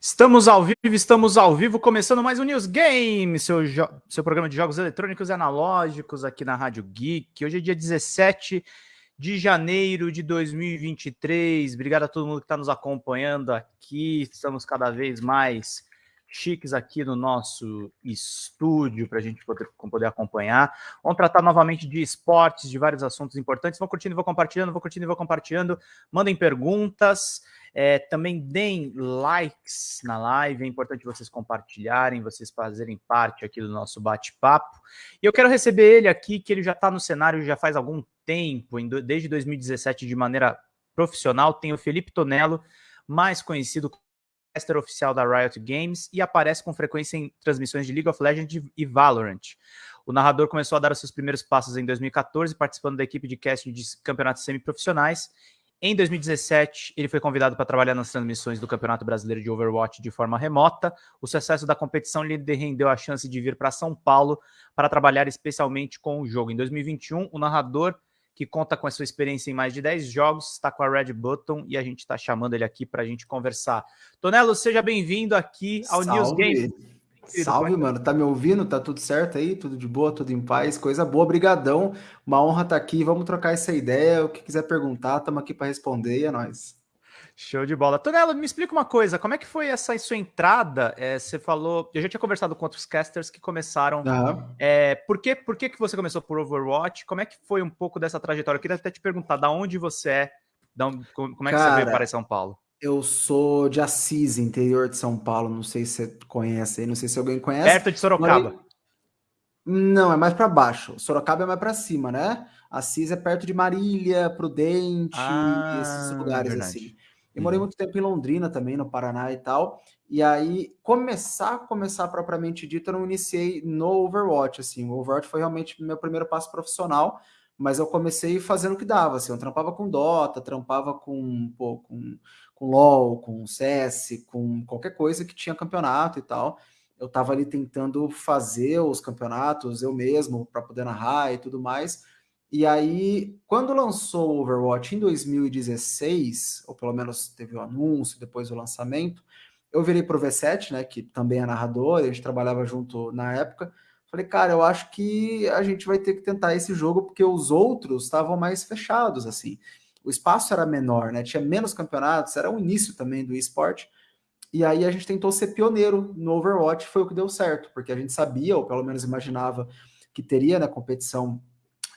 Estamos ao vivo, estamos ao vivo, começando mais um News Game, seu, seu programa de jogos eletrônicos e analógicos aqui na Rádio Geek. Hoje é dia 17 de janeiro de 2023. Obrigado a todo mundo que está nos acompanhando aqui. Estamos cada vez mais chiques aqui no nosso estúdio para a gente poder, poder acompanhar. Vamos tratar novamente de esportes, de vários assuntos importantes. Vão curtindo, vou compartilhando, vou curtindo, vou compartilhando. Mandem perguntas. É, também deem likes na live, é importante vocês compartilharem, vocês fazerem parte aqui do nosso bate-papo. E eu quero receber ele aqui, que ele já está no cenário já faz algum tempo, desde 2017 de maneira profissional, tem o Felipe Tonello, mais conhecido como caster oficial da Riot Games e aparece com frequência em transmissões de League of Legends e Valorant. O narrador começou a dar os seus primeiros passos em 2014, participando da equipe de casting de campeonatos semiprofissionais em 2017, ele foi convidado para trabalhar nas transmissões do Campeonato Brasileiro de Overwatch de forma remota. O sucesso da competição lhe rendeu a chance de vir para São Paulo para trabalhar especialmente com o jogo. Em 2021, o narrador, que conta com a sua experiência em mais de 10 jogos, está com a Red Button e a gente está chamando ele aqui para a gente conversar. Tonelo, seja bem-vindo aqui ao Salve. News Game. Salve, mano. Tá me ouvindo? Tá tudo certo aí? Tudo de boa, tudo em paz? Coisa boa, brigadão. Uma honra estar tá aqui. Vamos trocar essa ideia. O que quiser perguntar, estamos aqui para responder e é nóis. Show de bola. Tonela, me explica uma coisa, como é que foi essa sua entrada? É, você falou, eu já tinha conversado com outros casters que começaram. Uhum. É, por, que, por que, que você começou por Overwatch? Como é que foi um pouco dessa trajetória? Eu queria até te perguntar, da onde você é, onde, como é que Cara, você veio para São Paulo? Eu sou de Assis, interior de São Paulo. Não sei se você conhece aí, não sei se alguém conhece. Perto de Sorocaba. Não, é mais para baixo. Sorocaba é mais para cima, né? Assis é perto de Marília, Prudente, ah, esses lugares verdade. assim. Eu morei uhum. muito tempo em Londrina também, no Paraná e tal. E aí, começar, começar propriamente dito, eu não iniciei no Overwatch, assim. O Overwatch foi realmente meu primeiro passo profissional, mas eu comecei fazendo o que dava, assim. Eu trampava com Dota, trampava com, pô, com com LoL, com CS, com qualquer coisa que tinha campeonato e tal. Eu estava ali tentando fazer os campeonatos eu mesmo para poder narrar e tudo mais. E aí, quando lançou o Overwatch em 2016, ou pelo menos teve o anúncio, depois o lançamento, eu virei pro V7, né, que também é narrador, a gente trabalhava junto na época. Falei, cara, eu acho que a gente vai ter que tentar esse jogo porque os outros estavam mais fechados, assim o espaço era menor, né? Tinha menos campeonatos, era o início também do esporte. E aí a gente tentou ser pioneiro no Overwatch, foi o que deu certo, porque a gente sabia, ou pelo menos imaginava, que teria na né, competição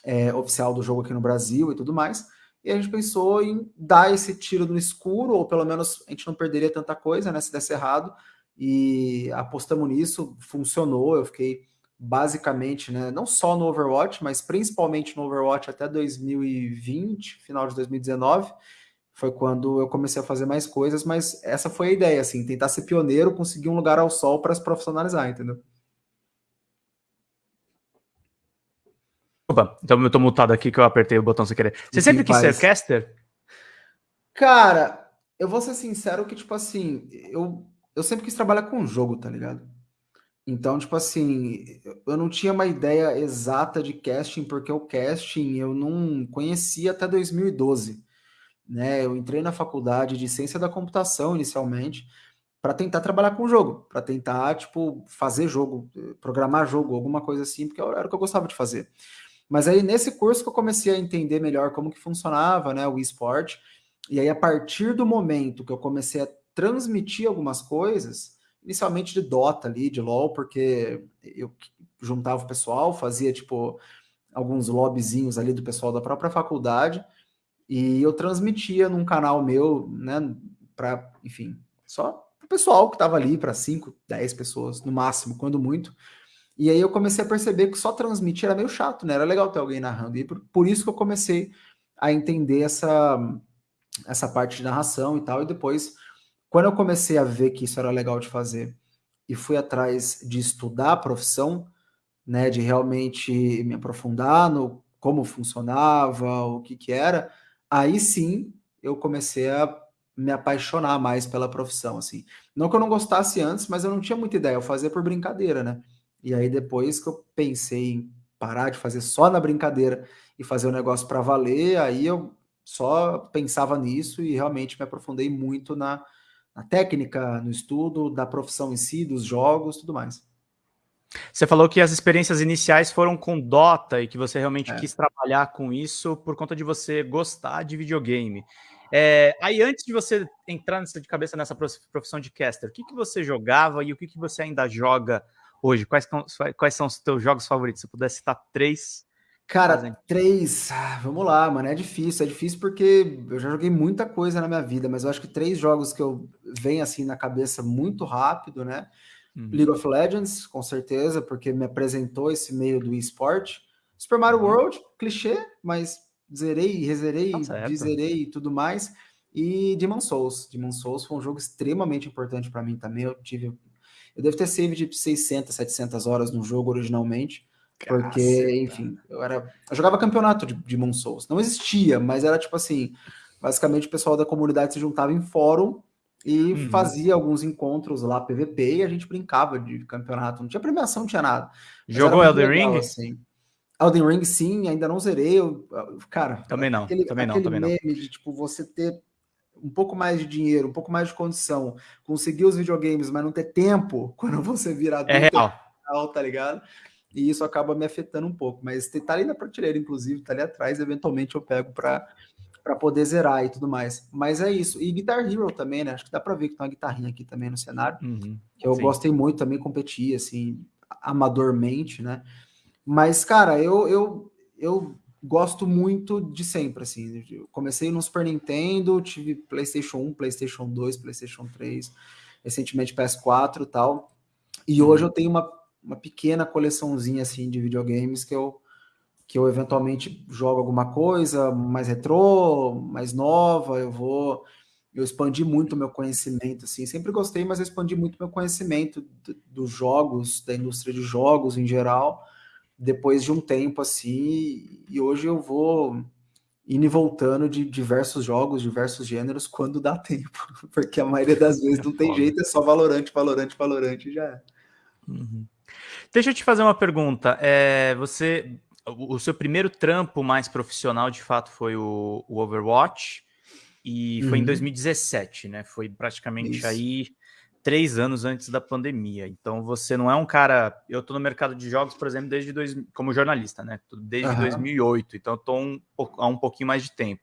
é, oficial do jogo aqui no Brasil e tudo mais. E a gente pensou em dar esse tiro no escuro, ou pelo menos a gente não perderia tanta coisa, né? Se desse errado. E apostamos nisso, funcionou. Eu fiquei basicamente, né, não só no Overwatch, mas principalmente no Overwatch até 2020, final de 2019, foi quando eu comecei a fazer mais coisas, mas essa foi a ideia, assim, tentar ser pioneiro, conseguir um lugar ao sol para se profissionalizar, entendeu? Opa, então eu tô mutado aqui que eu apertei o botão sem querer. Você sempre quis ser caster? Cara, eu vou ser sincero que, tipo assim, eu, eu sempre quis trabalhar com jogo, tá ligado? Então, tipo assim, eu não tinha uma ideia exata de casting, porque o casting eu não conhecia até 2012. Né? Eu entrei na faculdade de ciência da computação inicialmente para tentar trabalhar com jogo, para tentar, tipo, fazer jogo, programar jogo, alguma coisa assim, porque era o que eu gostava de fazer. Mas aí, nesse curso que eu comecei a entender melhor como que funcionava, né, o esporte, e aí a partir do momento que eu comecei a transmitir algumas coisas, inicialmente de Dota ali, de LoL, porque eu juntava o pessoal, fazia tipo alguns lobbyzinhos ali do pessoal da própria faculdade e eu transmitia num canal meu, né, para, enfim, só o pessoal que estava ali para 5, 10 pessoas no máximo, quando muito. E aí eu comecei a perceber que só transmitir era meio chato, né? Era legal ter alguém narrando. E por, por isso que eu comecei a entender essa essa parte de narração e tal, e depois quando eu comecei a ver que isso era legal de fazer e fui atrás de estudar a profissão, né, de realmente me aprofundar no como funcionava, o que que era, aí sim eu comecei a me apaixonar mais pela profissão, assim. Não que eu não gostasse antes, mas eu não tinha muita ideia, eu fazia por brincadeira, né? E aí depois que eu pensei em parar de fazer só na brincadeira e fazer o negócio para valer, aí eu só pensava nisso e realmente me aprofundei muito na, na técnica, no estudo, da profissão em si, dos jogos, tudo mais. Você falou que as experiências iniciais foram com Dota e que você realmente é. quis trabalhar com isso por conta de você gostar de videogame. É, aí, antes de você entrar nessa, de cabeça nessa profissão de caster, o que, que você jogava e o que, que você ainda joga hoje? Quais, quais são os teus jogos favoritos? Se puder citar três. Cara, três. Ah, vamos lá, mano. É difícil. É difícil porque eu já joguei muita coisa na minha vida, mas eu acho que três jogos que eu venho assim na cabeça muito rápido, né? Uhum. League of Legends, com certeza, porque me apresentou esse meio do esporte. Super Mario uhum. World, clichê, mas zerei, rezerei, tá e tudo mais. E Demon Souls. Demon Souls foi um jogo extremamente importante para mim também. Eu tive. Eu devo ter save de 600, 700 horas no jogo originalmente. Porque, enfim, eu era. Eu jogava campeonato de Demon Souls. Não existia, mas era tipo assim. Basicamente, o pessoal da comunidade se juntava em fórum e uhum. fazia alguns encontros lá, PVP, e a gente brincava de campeonato. Não tinha premiação, não tinha nada. Jogou Elden legal, Ring? Assim. Elden Ring, sim, ainda não zerei. Eu, cara, também não, aquele, também não, também não. de tipo você ter um pouco mais de dinheiro, um pouco mais de condição, conseguir os videogames, mas não ter tempo quando você virar é adulto, é real. tá ligado? E isso acaba me afetando um pouco, mas tá ali na prateleira, inclusive, tá ali atrás, eventualmente eu pego para para poder zerar e tudo mais. Mas é isso. E Guitar Hero também, né? Acho que dá para ver que tem uma guitarrinha aqui também no cenário. Uhum, eu sim. gostei muito, também competi, assim, amadormente, né? Mas, cara, eu, eu, eu gosto muito de sempre, assim. Eu comecei no Super Nintendo, tive PlayStation 1, PlayStation 2, PlayStation 3, recentemente PS4 e tal. E hoje eu tenho uma, uma pequena coleçãozinha, assim, de videogames que eu, que eu eventualmente jogo alguma coisa mais retrô, mais nova, eu vou... Eu expandi muito o meu conhecimento, assim. Sempre gostei, mas eu expandi muito meu conhecimento dos jogos, da indústria de jogos em geral depois de um tempo assim, e hoje eu vou indo e voltando de diversos jogos, diversos gêneros, quando dá tempo, porque a maioria das vezes não tem jeito, é só valorante, valorante, valorante já é. Uhum. Deixa eu te fazer uma pergunta. É, você, o seu primeiro trampo mais profissional, de fato, foi o, o Overwatch, e foi uhum. em 2017, né? Foi praticamente Isso. aí três anos antes da pandemia. Então você não é um cara. Eu estou no mercado de jogos, por exemplo, desde dois, como jornalista, né? Desde uhum. 2008. Então eu estou um, há um pouquinho mais de tempo.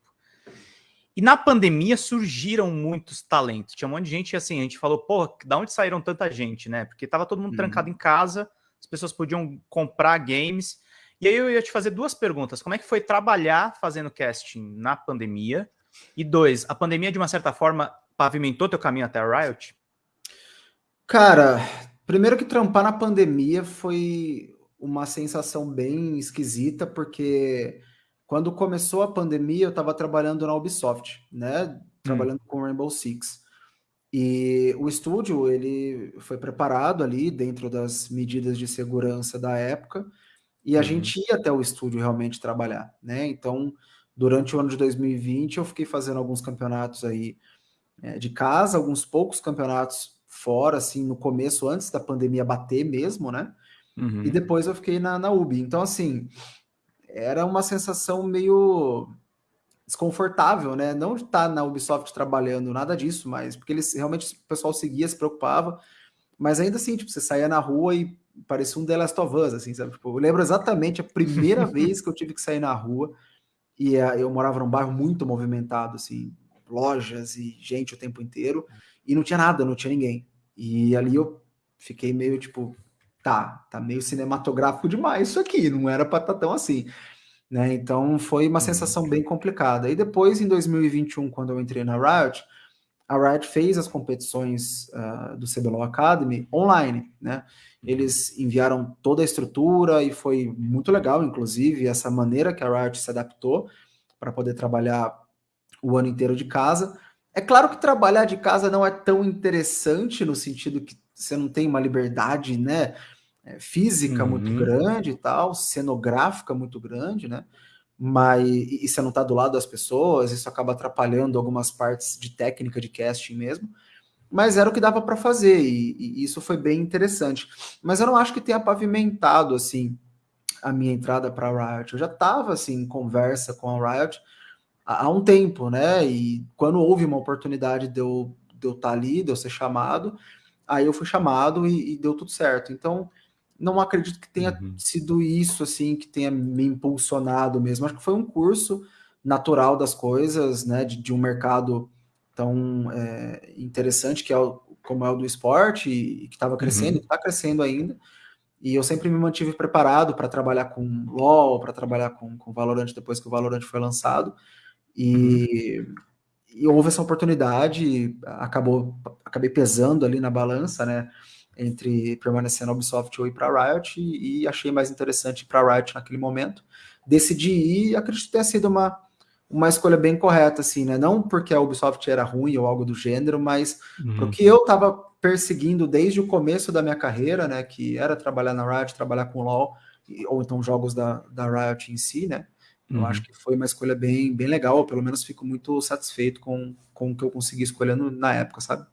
E na pandemia surgiram muitos talentos. Tinha um monte de gente assim, a gente falou, pô, da onde saíram tanta gente, né? Porque tava todo mundo uhum. trancado em casa, as pessoas podiam comprar games. E aí eu ia te fazer duas perguntas. Como é que foi trabalhar fazendo casting na pandemia? E dois, a pandemia, de uma certa forma, pavimentou teu caminho até a Riot? Cara, primeiro que trampar na pandemia foi uma sensação bem esquisita, porque quando começou a pandemia eu estava trabalhando na Ubisoft, né? Trabalhando hum. com Rainbow Six. E o estúdio ele foi preparado ali dentro das medidas de segurança da época, e a uhum. gente ia até o estúdio realmente trabalhar, né? Então, durante o ano de 2020 eu fiquei fazendo alguns campeonatos aí é, de casa, alguns poucos campeonatos fora, assim, no começo, antes da pandemia bater mesmo, né? Uhum. E depois eu fiquei na, na UB. Então, assim, era uma sensação meio desconfortável, né? Não estar na Ubisoft trabalhando, nada disso, mas porque eles realmente o pessoal seguia, se preocupava, mas ainda assim, tipo, você saía na rua e parecia um The Last of Us, assim, sabe? Tipo, eu lembro exatamente a primeira vez que eu tive que sair na rua e uh, eu morava num bairro muito movimentado, assim, lojas e gente o tempo inteiro e não tinha nada, não tinha ninguém. E ali eu fiquei meio tipo, tá, tá meio cinematográfico demais isso aqui, não era para estar tá tão assim. Né? Então foi uma uhum. sensação bem complicada. E depois, em 2021, quando eu entrei na Riot, a Riot fez as competições uh, do CBLOL Academy online, né? Eles enviaram toda a estrutura e foi muito legal, inclusive, essa maneira que a Riot se adaptou para poder trabalhar o ano inteiro de casa. É claro que trabalhar de casa não é tão interessante no sentido que você não tem uma liberdade, né, é, física uhum. muito grande e tal, cenográfica muito grande, né? Mas e, você não está do lado das pessoas, isso acaba atrapalhando algumas partes de técnica de casting mesmo. Mas era o que dava para fazer e, e isso foi bem interessante. Mas eu não acho que tenha pavimentado assim a minha entrada para a Riot. Eu já estava assim em conversa com a Riot há um tempo, né? E quando houve uma oportunidade de eu, de eu estar ali, de eu ser chamado. Aí eu fui chamado e, e deu tudo certo. Então, não acredito que tenha uhum. sido isso, assim, que tenha me impulsionado mesmo. Acho que foi um curso natural das coisas, né, de, de um mercado tão é, interessante que é o, como é o do esporte e, que estava crescendo, uhum. está crescendo ainda. E eu sempre me mantive preparado para trabalhar com LoL, para trabalhar com, com Valorant depois que o Valorant foi lançado. E, uhum. e houve essa oportunidade, acabou, acabei pesando ali na balança, né? Entre permanecer na Ubisoft ou ir para Riot, e, e, achei mais interessante ir para Riot naquele momento. Decidi ir e acredito que tenha sido uma, uma escolha bem correta, assim, né? Não porque a Ubisoft era ruim ou algo do gênero, mas uhum. porque eu estava perseguindo desde o começo da minha carreira, né? Que era trabalhar na Riot, trabalhar com LoL, ou então jogos da, da Riot em si, né? Eu uhum. acho que foi uma escolha bem, bem legal, pelo menos fico muito satisfeito com, com o que eu consegui escolher na época, sabe?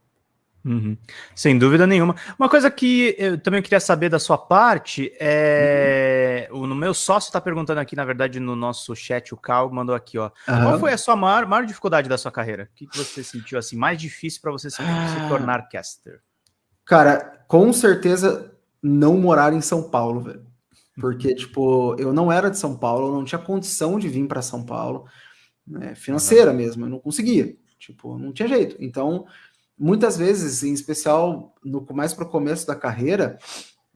Uhum. Sem dúvida nenhuma. Uma coisa que eu também queria saber da sua parte é. Uhum. O meu sócio está perguntando aqui, na verdade, no nosso chat, o Cal mandou aqui, ó. Uhum. Qual foi a sua maior, maior dificuldade da sua carreira? O que, que você sentiu assim mais difícil para você se, ah. se, tornar caster? Cara, com certeza não morar em São Paulo, velho. Porque, tipo, eu não era de São Paulo, eu não tinha condição de vir para São Paulo, né, financeira mesmo, eu não conseguia. Tipo, não tinha jeito. Então, muitas vezes, em especial no mais para o começo da carreira,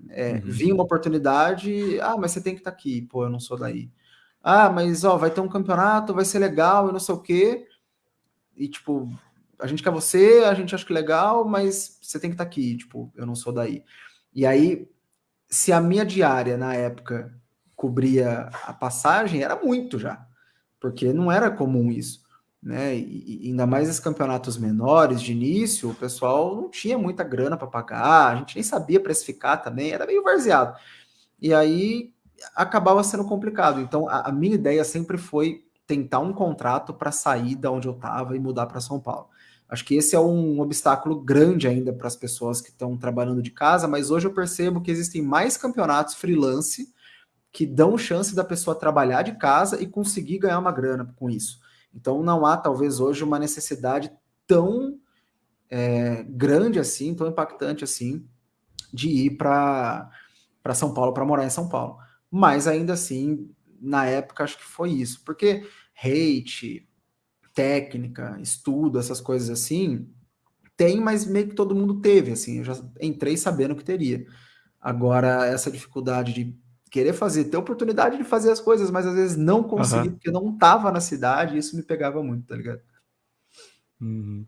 é, uhum. vinha uma oportunidade, ah, mas você tem que estar tá aqui, pô, eu não sou daí. Ah, mas ó, vai ter um campeonato, vai ser legal e não sei o quê. E tipo, a gente quer você, a gente acha que é legal, mas você tem que estar tá aqui, tipo, eu não sou daí. E aí, se a minha diária na época cobria a passagem, era muito já, porque não era comum isso né? E, ainda mais esses campeonatos menores de início, o pessoal não tinha muita grana para pagar, a gente nem sabia precificar também, era meio varzeado. E aí acabava sendo complicado. Então a, a minha ideia sempre foi tentar um contrato para sair da onde eu estava e mudar para São Paulo. Acho que esse é um obstáculo grande ainda para as pessoas que estão trabalhando de casa, mas hoje eu percebo que existem mais campeonatos freelance que dão chance da pessoa trabalhar de casa e conseguir ganhar uma grana com isso. Então não há talvez hoje uma necessidade tão é, grande assim, tão impactante assim, de ir para São Paulo, para morar em São Paulo. Mas ainda assim, na época, acho que foi isso. Porque hate, técnica, estudo, essas coisas assim, tem, mas meio que todo mundo teve. Assim, eu já entrei sabendo que teria. Agora, essa dificuldade de querer fazer, ter oportunidade de fazer as coisas, mas às vezes não conseguir, uhum. porque não estava na cidade, isso me pegava muito, tá ligado? Uhum.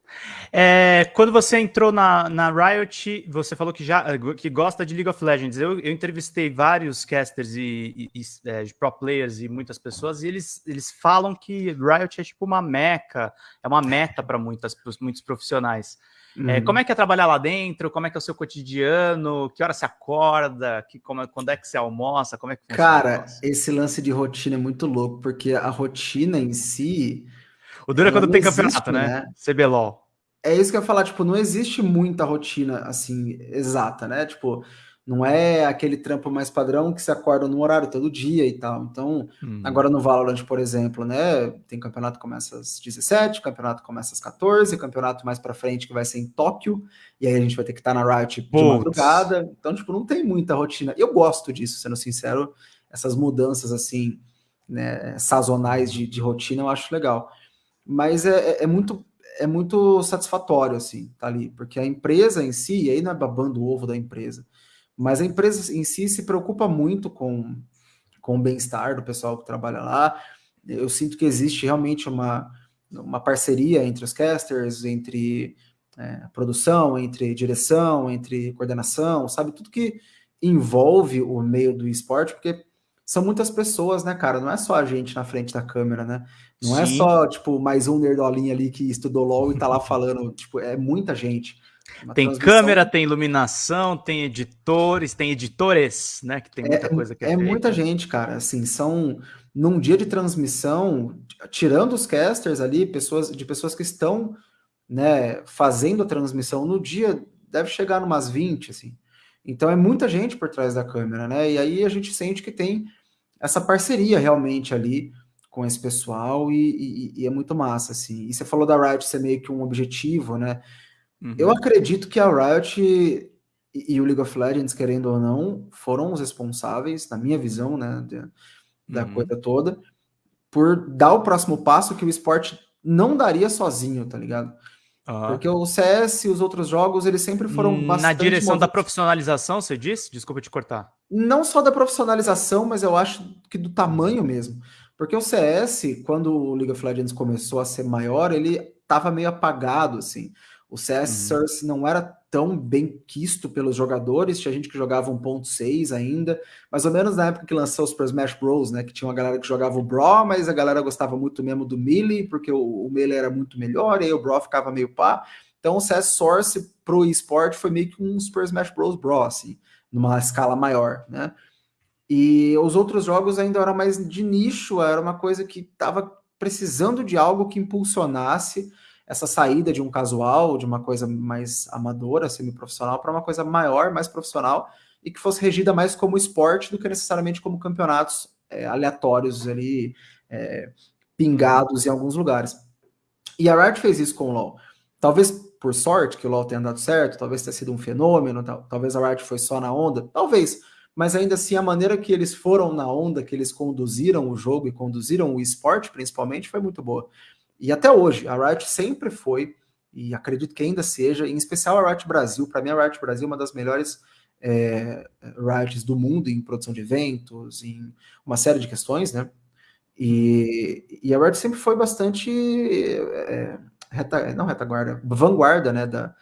É, quando você entrou na, na Riot, você falou que já que gosta de League of Legends. Eu, eu entrevistei vários casters e, e, e é, pro players e muitas pessoas, e eles, eles falam que Riot é tipo uma meca, é uma meta para muitos profissionais. Uhum. É, como é que é trabalhar lá dentro? Como é que é o seu cotidiano? Que hora você acorda? Que, como, quando é que você almoça? Como é que Cara, esse lance de rotina é muito louco, porque a rotina em si. O duro é quando tem existe, campeonato, né? né? CBLOL. É isso que eu ia falar, tipo, não existe muita rotina assim exata, né? Tipo, não é aquele trampo mais padrão que se acorda no horário todo dia e tal. Então, hum. agora no Valorant, por exemplo, né? Tem campeonato que começa às 17, campeonato começa às 14, campeonato mais para frente que vai ser em Tóquio, e aí a gente vai ter que estar tá na Riot de madrugada. Então, tipo, não tem muita rotina. Eu gosto disso, sendo sincero, essas mudanças assim, né, sazonais de, de rotina, eu acho legal. Mas é, é, é muito é muito satisfatório, assim, tá ali, porque a empresa em si, e aí não é babando o ovo da empresa, mas a empresa em si se preocupa muito com, com o bem-estar do pessoal que trabalha lá. Eu sinto que existe realmente uma, uma parceria entre os casters, entre é, produção, entre direção, entre coordenação, sabe? Tudo que envolve o meio do esporte, porque são muitas pessoas, né, cara? Não é só a gente na frente da câmera, né? Não é Sim. é só, tipo, mais um nerdolinho ali que estudou LOL e tá lá falando, tipo, é muita gente. Uma tem transmissão... câmera, tem iluminação, tem editores, tem editores, né? Que tem muita é, coisa que é, é muita gente, cara. Assim, são num dia de transmissão, tirando os casters ali, pessoas de pessoas que estão, né, fazendo a transmissão no dia, deve chegar umas 20, assim. Então é muita gente por trás da câmera, né? E aí a gente sente que tem essa parceria realmente ali com esse pessoal e, e, e é muito massa, assim. E você falou da Riot ser meio que um objetivo, né? Uhum. Eu acredito que a Riot e, e, o League of Legends, querendo ou não, foram os responsáveis, na minha visão, né, de, da uhum. coisa toda, por dar o próximo passo que o esporte não daria sozinho, tá ligado? Uhum. Porque o CS e os outros jogos, eles sempre foram bastante... Na direção da profissionalização, você disse? Desculpa te cortar. Não só da profissionalização, mas eu acho que do tamanho mesmo. Porque o CS, quando o League of Legends começou a ser maior, ele tava meio apagado, assim. O CS uhum. Source não era tão bem quisto pelos jogadores, tinha gente que jogava 1.6 ainda, mais ou menos na época que lançou o Super Smash Bros, né, que tinha uma galera que jogava o Brawl, mas a galera gostava muito mesmo do Melee, porque o, o Melee era muito melhor, e aí o Brawl ficava meio pá. Então o CS Source pro eSport foi meio que um Super Smash Bros Brawl, assim, numa escala maior, né? E os outros jogos ainda eram mais de nicho, era uma coisa que estava precisando de algo que impulsionasse essa saída de um casual, de uma coisa mais amadora, semi-profissional, para uma coisa maior, mais profissional, e que fosse regida mais como esporte do que necessariamente como campeonatos é, aleatórios ali, é, pingados em alguns lugares. E a Riot fez isso com o LoL. Talvez por sorte que o LoL tenha dado certo, talvez tenha sido um fenômeno, tal, talvez a Riot foi só na onda, talvez, mas ainda assim a maneira que eles foram na onda, que eles conduziram o jogo e conduziram o esporte principalmente, foi muito boa. E até hoje, a Riot sempre foi, e acredito que ainda seja, em especial a Riot Brasil, para mim a Riot Brasil é uma das melhores é, Riots do mundo em produção de eventos, em uma série de questões, né? E, e a Riot sempre foi bastante é, reta, não retaguarda, vanguarda, né, da,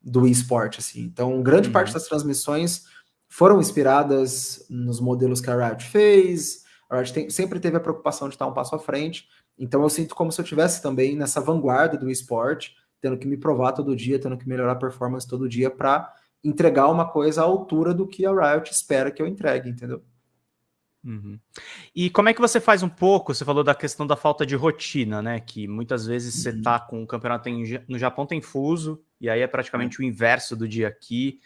do esporte, assim. Então, grande uhum. parte das transmissões foram inspiradas nos modelos que a Riot fez. A Riot tem, sempre teve a preocupação de estar um passo à frente. Então eu sinto como se eu tivesse também nessa vanguarda do esporte, tendo que me provar todo dia, tendo que melhorar a performance todo dia para entregar uma coisa à altura do que a Riot espera que eu entregue, entendeu? Uhum. E como é que você faz um pouco? Você falou da questão da falta de rotina, né? Que muitas vezes uhum. você tá com o campeonato em, no Japão tem fuso, e aí é praticamente o inverso do dia aqui.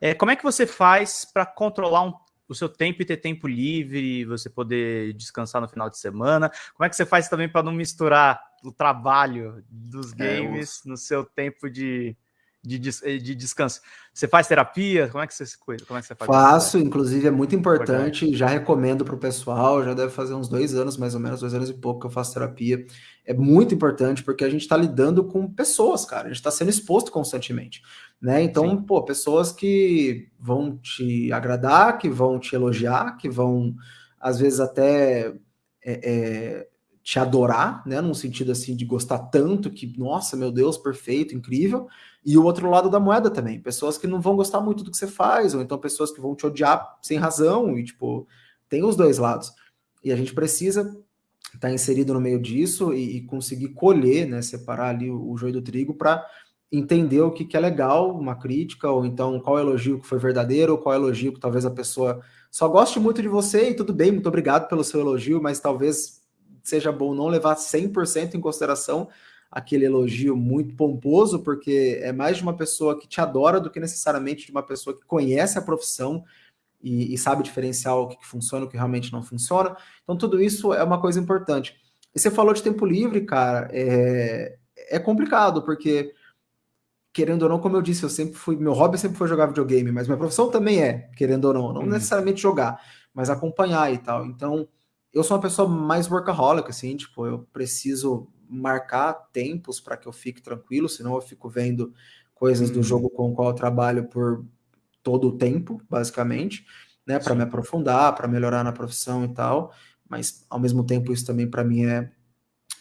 É, como é que você faz para controlar um o seu tempo e ter tempo livre, você poder descansar no final de semana? Como é que você faz também para não misturar o trabalho dos games é, no seu tempo de, de, de, descanso? Você faz terapia? Como é que você, como é que você faz? Faço, isso? inclusive é muito importante, importante. já recomendo para o pessoal, já deve fazer uns dois anos, mais ou menos, dois anos e pouco que eu faço terapia. É muito importante porque a gente está lidando com pessoas, cara, a gente está sendo exposto constantemente. Né? Então, Sim. pô, pessoas que vão te agradar, que vão te elogiar, que vão, às vezes, até é, é, te adorar, né? Num sentido assim de gostar tanto que, nossa, meu Deus, perfeito, incrível. E o outro lado da moeda também, pessoas que não vão gostar muito do que você faz, ou então pessoas que vão te odiar sem razão, e tipo, tem os dois lados. E a gente precisa estar tá inserido no meio disso e, e, conseguir colher, né? Separar ali o, o joio do trigo para entender o que, que é legal, uma crítica, ou então qual elogio que foi verdadeiro, ou qual elogio que talvez a pessoa só goste muito de você e tudo bem, muito obrigado pelo seu elogio, mas talvez seja bom não levar 100% em consideração aquele elogio muito pomposo, porque é mais de uma pessoa que te adora do que necessariamente de uma pessoa que conhece a profissão e, e sabe diferenciar o que, que funciona e o que realmente não funciona. Então, tudo isso é uma coisa importante. E você falou de tempo livre, cara, é, é complicado, porque querendo ou não, como eu disse, eu sempre fui, meu hobby sempre foi jogar videogame, mas minha profissão também é, querendo ou não, não uhum. necessariamente jogar, mas acompanhar e tal. Então, eu sou uma pessoa mais workaholic, assim, tipo, eu preciso marcar tempos para que eu fique tranquilo, senão eu fico vendo coisas uhum. do jogo com o qual eu trabalho por todo o tempo, basicamente, né, para me aprofundar, para melhorar na profissão e tal, mas ao mesmo tempo isso também para mim é,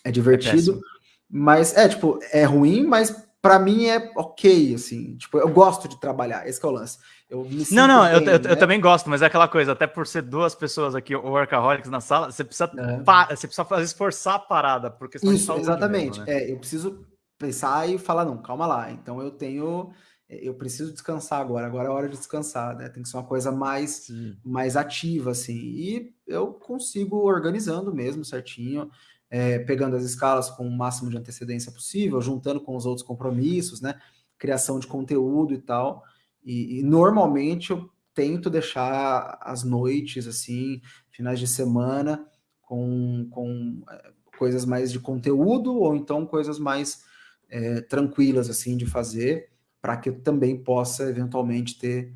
é divertido. É mas é tipo, é ruim, mas para mim é ok, assim, tipo, eu gosto de trabalhar, esse é o lance. Eu não, não, bem, eu, eu, né? eu, também gosto, mas é aquela coisa, até por ser duas pessoas aqui, o workaholics na sala, você precisa, é. você precisa fazer esforçar a parada, porque Isso, exatamente. Mesmo, né? É, eu preciso pensar e falar, não, calma lá, então eu tenho, eu preciso descansar agora, agora é hora de descansar, né? Tem que ser uma coisa mais, mais ativa, assim, e eu consigo organizando mesmo certinho é, pegando as escalas com o máximo de antecedência possível, juntando com os outros compromissos, né? Criação de conteúdo e tal. E, e, normalmente eu tento deixar as noites, assim, finais de semana, com, com é, coisas mais de conteúdo, ou então coisas mais é, tranquilas, assim, de fazer. para que eu também possa eventualmente ter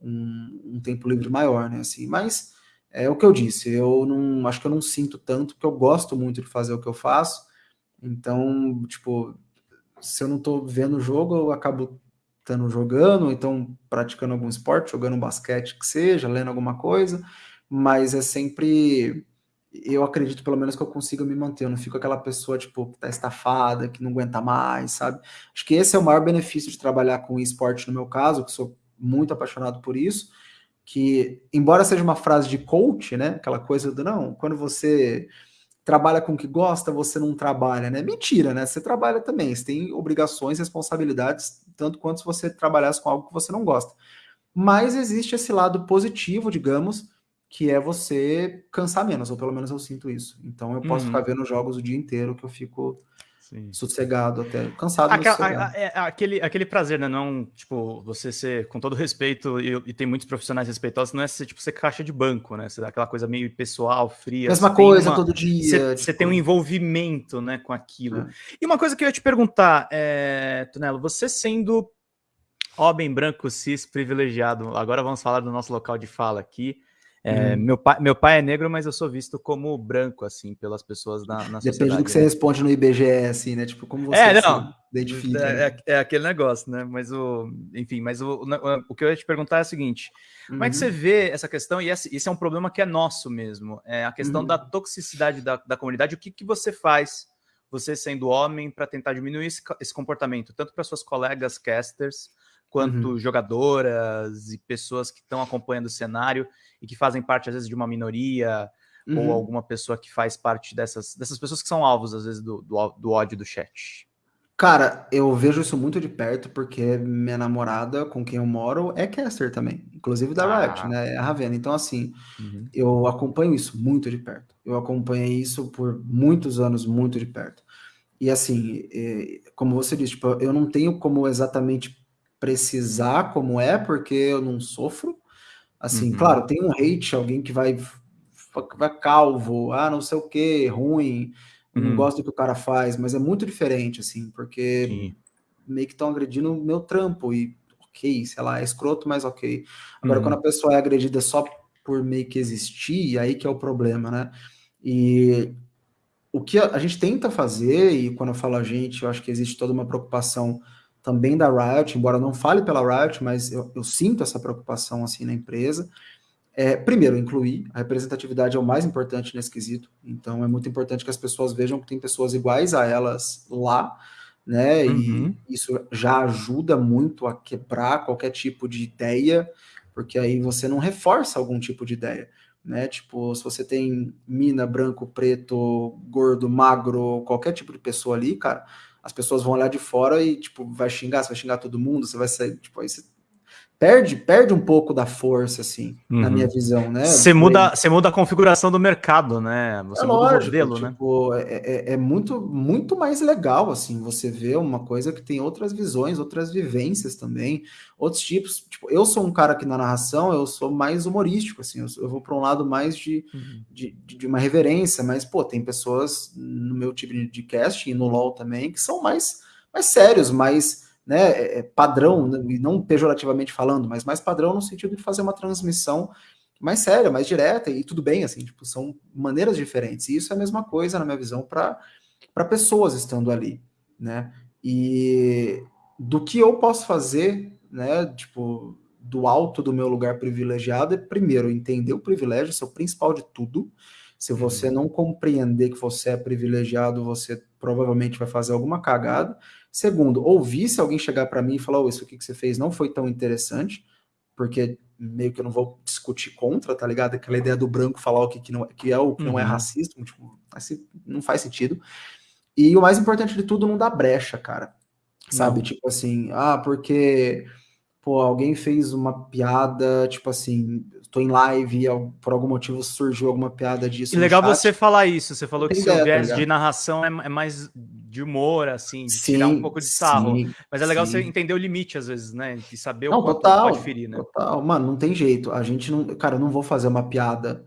um, um, tempo livre maior, né? Assim, mas é o que eu disse, eu não acho que eu não sinto tanto, porque eu gosto muito de fazer o que eu faço. Então, tipo, se eu não estou vendo o jogo, eu acabo estando jogando, então praticando algum esporte, jogando basquete que seja, lendo alguma coisa, mas é sempre eu acredito pelo menos que eu consiga me manter, eu não fico aquela pessoa tipo que tá estafada, que não aguenta mais, sabe? Acho que esse é o maior benefício de trabalhar com esporte no meu caso, que sou muito apaixonado por isso, que embora seja uma frase de coach, né, aquela coisa do não, quando você trabalha com o que gosta, você não trabalha, né? Mentira, né? Você trabalha também, você tem obrigações, responsabilidades, tanto quanto se você trabalhasse com algo que você não gosta. Mas existe esse lado positivo, digamos, que é você cansar menos, ou pelo menos eu sinto isso. Então eu posso uhum. ficar vendo jogos o dia inteiro que eu fico Sim. sossegado até, cansado. Aquela, é, aquele, aquele prazer, né? Não, tipo, você ser, com todo respeito, e, e, tem muitos profissionais respeitosos, não é ser, tipo, ser caixa de banco, né? Você dá aquela coisa meio pessoal, fria. Mesma coisa uma, todo dia. Você, tipo... você, tem um envolvimento, né, com aquilo. É. E uma coisa que eu ia te perguntar, é, Tunelo, você sendo homem branco, cis, privilegiado, agora vamos falar do nosso local de fala aqui, é, hum. meu, pai, meu pai é negro, mas eu sou visto como branco, assim, pelas pessoas na, na Depende do que né? você responde no IBGE, assim, né? Tipo, como você é, não, identifica. É, é, é, aquele negócio, né? Mas o. Enfim, mas o, o que eu ia te perguntar é o seguinte: como é que você uhum. vê essa questão? E esse, esse é um problema que é nosso mesmo. É a questão uhum. da toxicidade da, da comunidade. O que, que você faz, você sendo homem, para tentar diminuir esse, esse comportamento, tanto para suas colegas casters quanto uhum. jogadoras e pessoas que estão acompanhando o cenário e que fazem parte, às vezes, de uma minoria uhum. ou alguma pessoa que faz parte dessas, dessas pessoas que são alvos, às vezes, do, do, do ódio do chat. Cara, eu vejo isso muito de perto, porque minha namorada, com quem eu moro, é caster também, inclusive da ah. Riot, né? É a Ravena. Então, assim, uhum. eu acompanho isso muito de perto. Eu acompanhei isso por muitos anos, muito de perto. E assim, é, como você disse, tipo, eu não tenho como exatamente precisar como é, porque eu não sofro. Assim, uhum. claro, tem um hate, alguém que vai, vai calvo, ah, não sei o que, ruim, uhum. não gosto do que o cara faz, mas é muito diferente, assim, porque Sim. meio que estão agredindo o meu trampo e ok, sei lá, é escroto, mas ok. Agora, uhum. quando a pessoa é agredida só por meio que existir, aí que é o problema, né? E o que a, a gente tenta fazer, e quando eu falo a gente, eu acho que existe toda uma preocupação também da Riot, embora não fale pela Riot, mas eu, eu sinto essa preocupação assim na empresa. É, primeiro, incluir, a representatividade é o mais importante nesse quesito, então é muito importante que as pessoas vejam que tem pessoas iguais a elas lá, né? Uhum. E isso já ajuda muito a quebrar qualquer tipo de ideia, porque aí você não reforça algum tipo de ideia, né? Tipo, se você tem mina, branco, preto, gordo, magro, qualquer tipo de pessoa ali, cara, as pessoas vão olhar de fora e, tipo, vai xingar, você vai xingar todo mundo, você vai sair, tipo, aí você perde, perde um pouco da força, assim, uhum. na minha visão, né? Você muda, você muda a configuração do mercado, né? Você é muda lógico, o modelo, né? tipo, né? É, é, muito, muito mais legal, assim, você vê uma coisa que tem outras visões, outras vivências também, outros tipos. Tipo, eu sou um cara que na narração eu sou mais humorístico, assim, eu, eu vou para um lado mais de, uhum. de, de, uma reverência, mas, pô, tem pessoas no meu tipo de cast e no LoL também que são mais, mais sérios, mais né, é, é padrão, né, e não pejorativamente falando, mas mais padrão no sentido de fazer uma transmissão mais séria, mais direta, e tudo bem, assim, tipo, são maneiras diferentes. E isso é a mesma coisa, na minha visão, para pessoas estando ali, né? E do que eu posso fazer, né, tipo, do alto do meu lugar privilegiado, é primeiro entender o privilégio, isso é o principal de tudo. Se você uhum. não compreender que você é privilegiado, você provavelmente vai fazer alguma cagada. Segundo, ouvir se alguém chegar para mim e falar, oh, isso aqui que você fez não foi tão interessante, porque meio que eu não vou discutir contra, tá ligado? Aquela ideia do branco falar o que, que, não, é, que é o que uhum. não é uhum. racista, tipo, assim, não faz sentido. E o mais importante de tudo, não dá brecha, cara. Sabe? Não. Tipo assim, ah, porque pô, alguém fez uma piada, tipo assim, tô em live e por algum motivo surgiu alguma piada disso. E legal você falar isso, você falou que seu ideia, viés tá de narração é, é, mais de humor, assim, de sim, tirar um pouco de sarro. Sim, Mas é legal sim. você entender o limite, às vezes, né? De saber não, o quanto total, pode ferir, né? Total, mano, não tem jeito. A gente não. Cara, eu não vou fazer uma piada,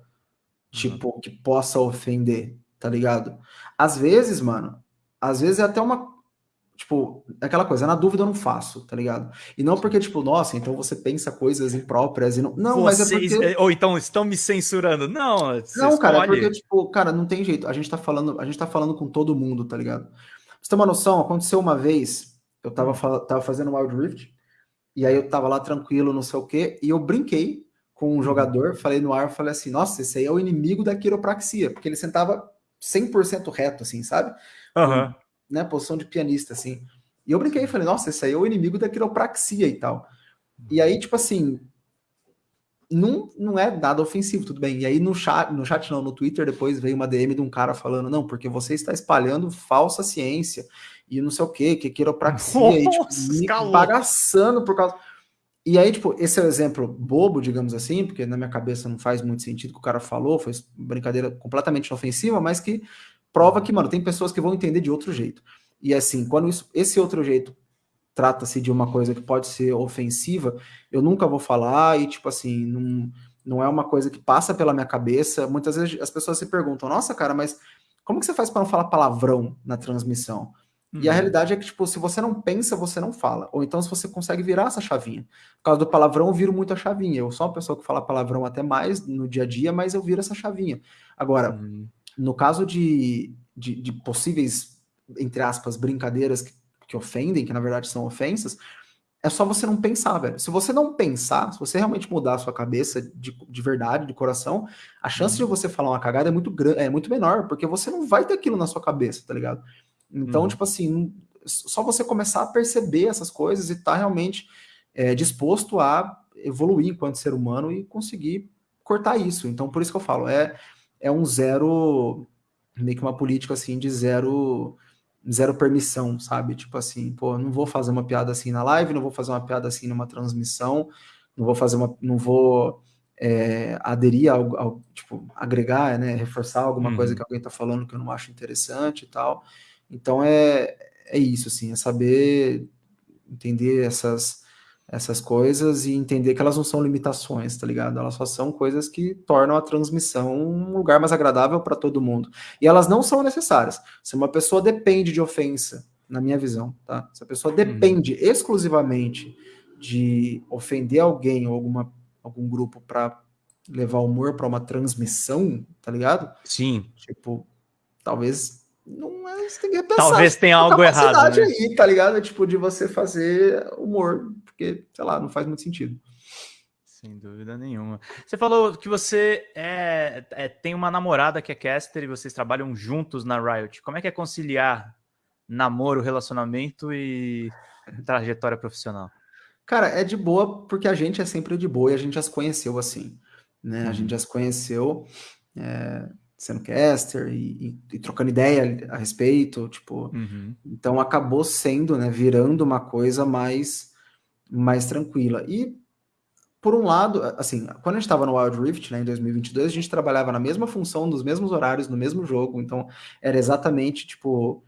tipo, uhum. que possa ofender, tá ligado? Às vezes, mano, às vezes é até uma tipo, aquela coisa, na dúvida eu não faço, tá ligado? E não porque, tipo, nossa, então você pensa coisas impróprias e não. Não, Vocês, mas é porque. Ou então estão me censurando. Não, não, cara, é porque, tipo, cara, não tem jeito. A gente tá falando, a gente tá falando com todo mundo, tá ligado? você tem uma noção, aconteceu uma vez, eu tava, tava fazendo Wild Rift, e aí eu tava lá tranquilo, não sei o quê, e eu brinquei com um uhum. jogador, falei no ar, falei assim, nossa, esse aí é o inimigo da quiropraxia, porque ele sentava 100% reto, assim, sabe? Uhum. Né, posição de pianista, assim. E eu brinquei, falei, nossa, esse aí é o inimigo da quiropraxia e tal. E aí, tipo assim, não, não é nada ofensivo, tudo bem. E aí no chat, no chat não, no Twitter, depois veio uma DM de um cara falando, não, porque você está espalhando falsa ciência e não sei o que, que quiropraxia, Nossa, e tipo, me bagaçando por causa... E aí, tipo, esse é o um exemplo bobo, digamos assim, porque na minha cabeça não faz muito sentido o que o cara falou, foi brincadeira completamente inofensiva, mas que prova que, mano, tem pessoas que vão entender de outro jeito. E assim, quando isso, esse outro jeito trata-se de uma coisa que pode ser ofensiva, eu nunca vou falar e, tipo assim, não, não é uma coisa que passa pela minha cabeça. Muitas vezes as pessoas se perguntam, nossa, cara, mas como que você faz para não falar palavrão na transmissão? Uhum. E a uhum. realidade é que, tipo, se você não pensa, você não fala. Ou então, se você consegue virar essa chavinha. Por causa do palavrão, eu viro muito a chavinha. Eu sou uma pessoa que fala palavrão até mais no dia a dia, mas eu viro essa chavinha. Agora, uhum. No caso de, de, de, possíveis, entre aspas, brincadeiras que, que ofendem, que na verdade são ofensas, é só você não pensar, velho. Se você não pensar, se você realmente mudar a sua cabeça de, de verdade, de coração, a chance uhum. de você falar uma cagada é muito, é muito menor, porque você não vai ter aquilo na sua cabeça, tá ligado? Então, uhum. tipo assim, só você começar a perceber essas coisas e estar tá realmente é, disposto a evoluir enquanto ser humano e conseguir cortar isso. Então, por isso que eu falo, é, é um zero, meio que uma política assim de zero zero permissão, sabe? Tipo assim, pô, não vou fazer uma piada assim na live, não vou fazer uma piada assim numa transmissão, não vou fazer uma, não vou é, aderir ao, ao, tipo, agregar, né, reforçar alguma uhum. coisa que alguém tá falando que eu não acho interessante e tal. Então é, é isso, assim, é saber entender essas, essas coisas e entender que elas não são limitações, tá ligado? Elas só são coisas que tornam a transmissão um lugar mais agradável para todo mundo. E elas não são necessárias. Se uma pessoa depende de ofensa, na minha visão, tá? Se a pessoa depende uhum. exclusivamente de ofender alguém ou alguma, algum grupo para levar humor para uma transmissão, tá ligado? Sim. Tipo, talvez não é, você tem que pensar. Talvez tenha algo errado. Né? aí, tá ligado? É tipo de você fazer humor, porque, sei lá, não faz muito sentido. Sem dúvida nenhuma. Você falou que você é, é, tem uma namorada que é caster e vocês trabalham juntos na Riot. Como é que é conciliar namoro, relacionamento e trajetória profissional? Cara, é de boa porque a gente é sempre de boa e a gente já se conheceu assim, né? Uhum. A gente já se conheceu. É, sendo caster e, e, e, trocando ideia a respeito, tipo, uhum. então acabou sendo, né, virando uma coisa mais mais tranquila. E por um lado, assim, quando a gente estava no Wild Rift, né, em 2022, a gente trabalhava na mesma função, nos mesmos horários, no mesmo jogo, então era exatamente, tipo,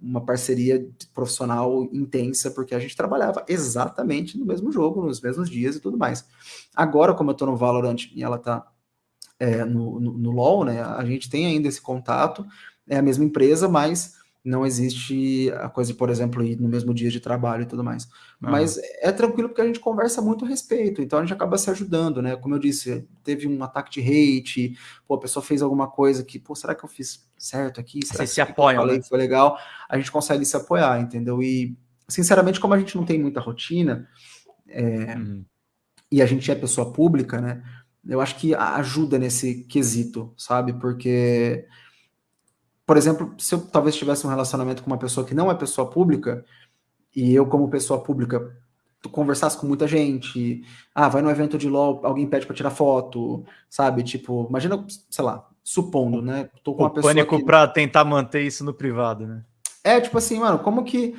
uma parceria profissional intensa, porque a gente trabalhava exatamente no mesmo jogo, nos mesmos dias e tudo mais. Agora, como eu tô no Valorant e ela tá é, no, no, no, LoL, né? A gente tem ainda esse contato, é a mesma empresa, mas não existe a coisa, por exemplo, ir no mesmo dia de trabalho e tudo mais. Ah. Mas é tranquilo porque a gente conversa muito a respeito, então a gente acaba se ajudando, né? Como eu disse, teve um ataque de hate, pô, a pessoa fez alguma coisa que, pô, será que eu fiz certo aqui? Será Vocês se apoiam, né? foi legal? A gente consegue se apoiar, entendeu? E, sinceramente, como a gente não tem muita rotina, é, uhum. e a gente é pessoa pública, né? Eu acho que ajuda nesse quesito, sabe? Porque, por exemplo, se eu talvez tivesse um relacionamento com uma pessoa que não é pessoa pública, e eu, como pessoa pública, conversasse com muita gente, ah, vai no evento de LOL, alguém pede para tirar foto, sabe? Tipo, imagina, sei lá, supondo, né? Tô com uma o pessoa pânico que... para tentar manter isso no privado, né? É, tipo assim, mano, como que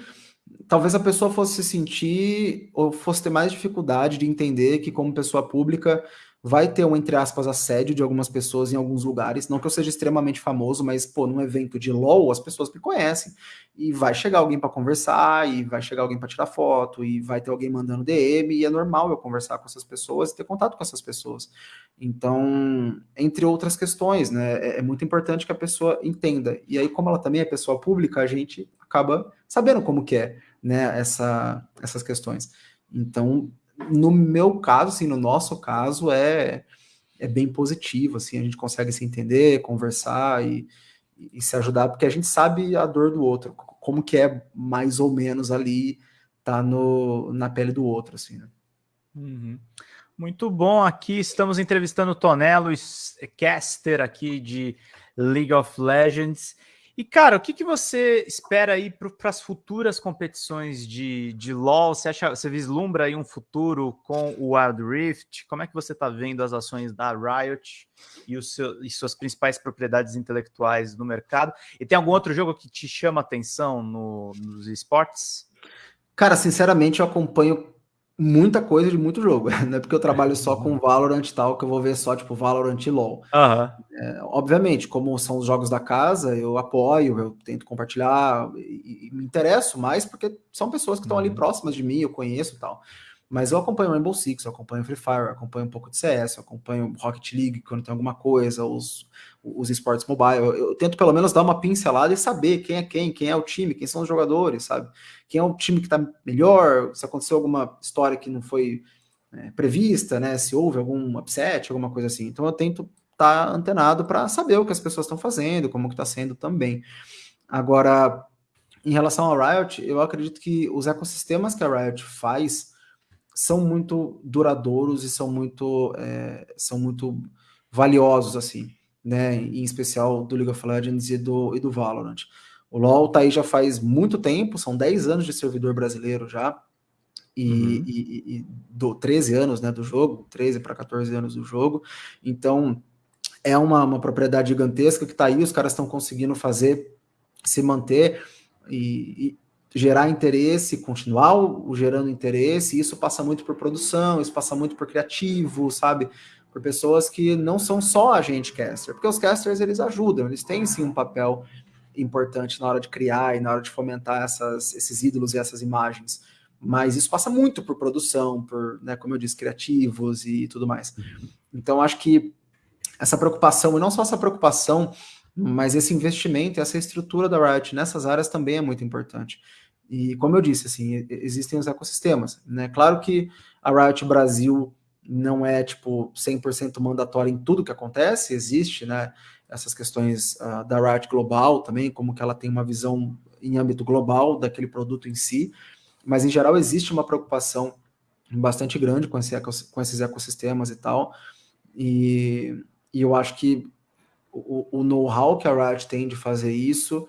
talvez a pessoa fosse se sentir ou fosse ter mais dificuldade de entender que como pessoa pública vai ter um, entre aspas, assédio de algumas pessoas em alguns lugares. Não que eu seja extremamente famoso, mas, pô, num evento de LOL, as pessoas me conhecem. E vai chegar alguém para conversar, e vai chegar alguém para tirar foto, e vai ter alguém mandando DM, e é normal eu conversar com essas pessoas e ter contato com essas pessoas. Então, entre outras questões, né, é, é muito importante que a pessoa entenda. E aí, como ela também é pessoa pública, a gente acaba sabendo como que é, né, essa, essas questões. Então, no meu caso, assim, no nosso caso, é, é bem positivo, assim, a gente consegue se entender, conversar e, e se ajudar, porque a gente sabe a dor do outro, como que é mais ou menos ali, tá no, na pele do outro, assim, né? Uhum. Muito bom, aqui estamos entrevistando o Tonelo, caster aqui de League of Legends, e, cara, o que, que você espera aí para as futuras competições de, de LoL? Você, acha, você vislumbra aí um futuro com o Wild Rift? Como é que você está vendo as ações da Riot e, o seu, e suas principais propriedades intelectuais no mercado? E tem algum outro jogo que te chama atenção no, nos esportes? Cara, sinceramente, eu acompanho muita coisa de muito jogo. Não é porque eu trabalho só com Valorant e tal que eu vou ver só, tipo, Valorant e LoL. Uhum. É, obviamente, como são os jogos da casa, eu apoio, eu tento compartilhar e, e me interesso mais porque são pessoas que estão uhum. ali próximas de mim, eu conheço e tal. Mas eu acompanho Rainbow Six, eu acompanho Free Fire, eu acompanho um pouco de CS, eu acompanho Rocket League quando tem alguma coisa, os, os esportes mobile. Eu, eu, tento pelo menos dar uma pincelada e saber quem é quem, quem é o time, quem são os jogadores, sabe? Quem é o time que tá melhor, se aconteceu alguma história que não foi é, prevista, né? Se houve algum upset, alguma coisa assim. Então eu tento estar tá antenado para saber o que as pessoas estão fazendo, como que está sendo também. Agora, em relação ao Riot, eu acredito que os ecossistemas que a Riot faz são muito duradouros e são muito, é, são muito valiosos, assim, né? Em especial do League of Legends e do, e do Valorant. O LoL tá aí já faz muito tempo, são 10 anos de servidor brasileiro já, e, uhum. e, e do 13 anos né, do jogo, 13 para 14 anos do jogo. Então é uma, uma propriedade gigantesca que está aí, os caras estão conseguindo fazer se manter e, gerar interesse, continuar o, gerando interesse, isso passa muito por produção, isso passa muito por criativo, sabe? Por pessoas que não são só agente caster, porque os casters eles ajudam, eles têm sim um papel importante na hora de criar e na hora de fomentar essas, esses ídolos e essas imagens. Mas isso passa muito por produção, por, né, como eu disse, criativos e tudo mais. Então, acho que essa preocupação, e não só essa preocupação, mas esse investimento essa estrutura da Riot nessas áreas também é muito importante. E como eu disse, assim, existem os ecossistemas, né? Claro que a Riot Brasil não é tipo 100% mandatória em tudo que acontece, existe, né, essas questões uh, da Riot global também, como que ela tem uma visão em âmbito global daquele produto em si, mas em geral existe uma preocupação bastante grande com, esse, com esses ecossistemas e tal, e, e eu acho que o, o know-how que a Riot tem de fazer isso